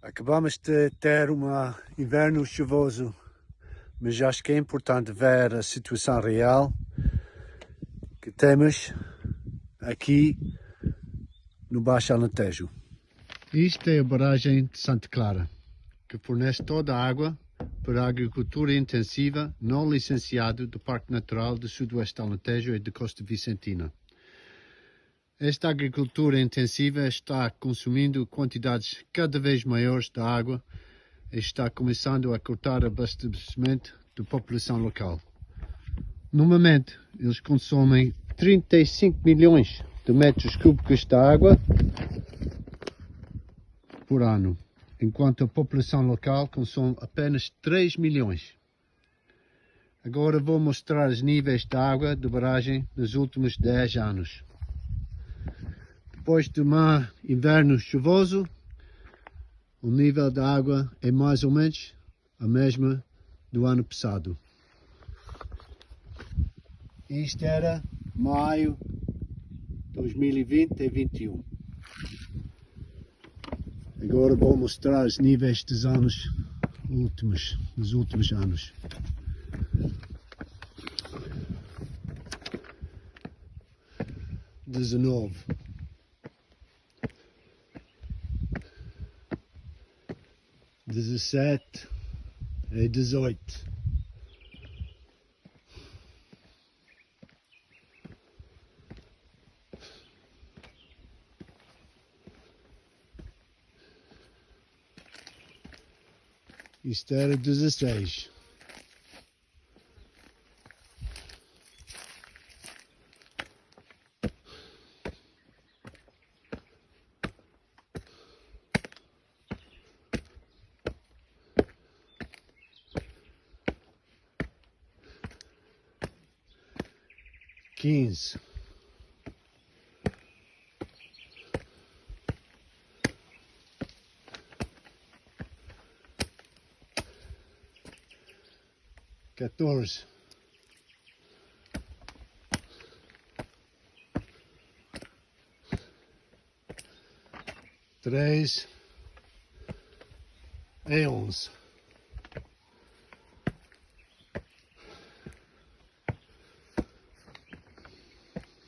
Acabamos de ter um inverno chuvoso, mas acho que é importante ver a situação real que temos aqui no Baixo Alentejo. Isto é a barragem de Santa Clara, que fornece toda a água para a agricultura intensiva não licenciada do Parque Natural do Sudoeste Alentejo e de Costa Vicentina. Esta agricultura intensiva está consumindo quantidades cada vez maiores de água e está começando a cortar o abastecimento da população local. Normalmente, eles consomem 35 milhões de metros cúbicos de água por ano, enquanto a população local consome apenas 3 milhões. Agora vou mostrar os níveis de água de barragem nos últimos 10 anos. Depois de um inverno chuvoso, o nível da água é mais ou menos a mesma do ano passado. Isto era maio 2020 e 2021. Agora vou mostrar os níveis dos anos últimos, dos últimos anos. Dezenove. Dezessete e dezoito. Isto era dezesseis. Quinze. Quatorze. Três e onze.